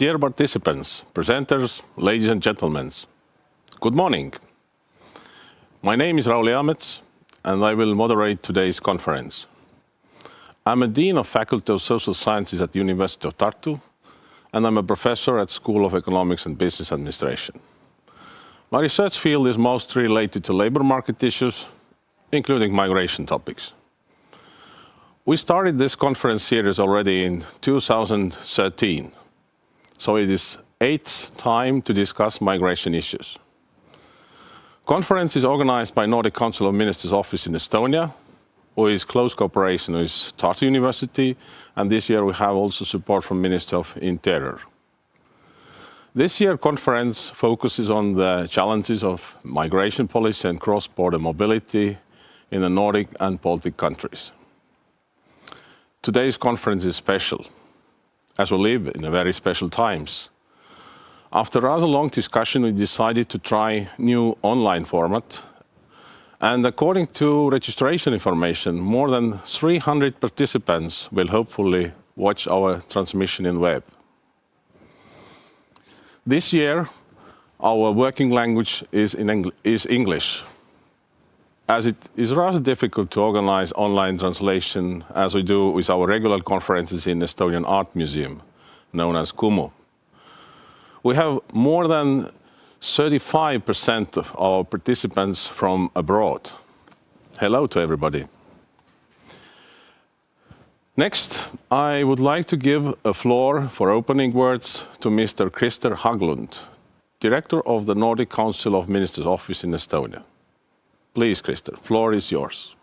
Dear participants, presenters, ladies and gentlemen, good morning. My name is Raul Eamets, and I will moderate today's conference. I'm a Dean of Faculty of Social Sciences at the University of Tartu, and I'm a professor at School of Economics and Business Administration. My research field is mostly related to labor market issues, including migration topics. We started this conference series already in 2013, so it is eighth time to discuss migration issues. Conference is organized by Nordic Council of Ministers office in Estonia, who is close cooperation with Tartu University, and this year we have also support from Minister of Interior. This year conference focuses on the challenges of migration policy and cross-border mobility in the Nordic and Baltic countries. Today's conference is special, as we live in very special times. After rather long discussion, we decided to try new online format, and according to registration information, more than 300 participants will hopefully watch our transmission in web. This year, our working language is English, as it is rather difficult to organize online translation as we do with our regular conferences in Estonian Art Museum, known as Kumu. We have more than 35% of our participants from abroad. Hello to everybody. Next, I would like to give a floor for opening words to Mr. Krister Haglund, Director of the Nordic Council of Ministers office in Estonia. Please, Krister, floor is yours.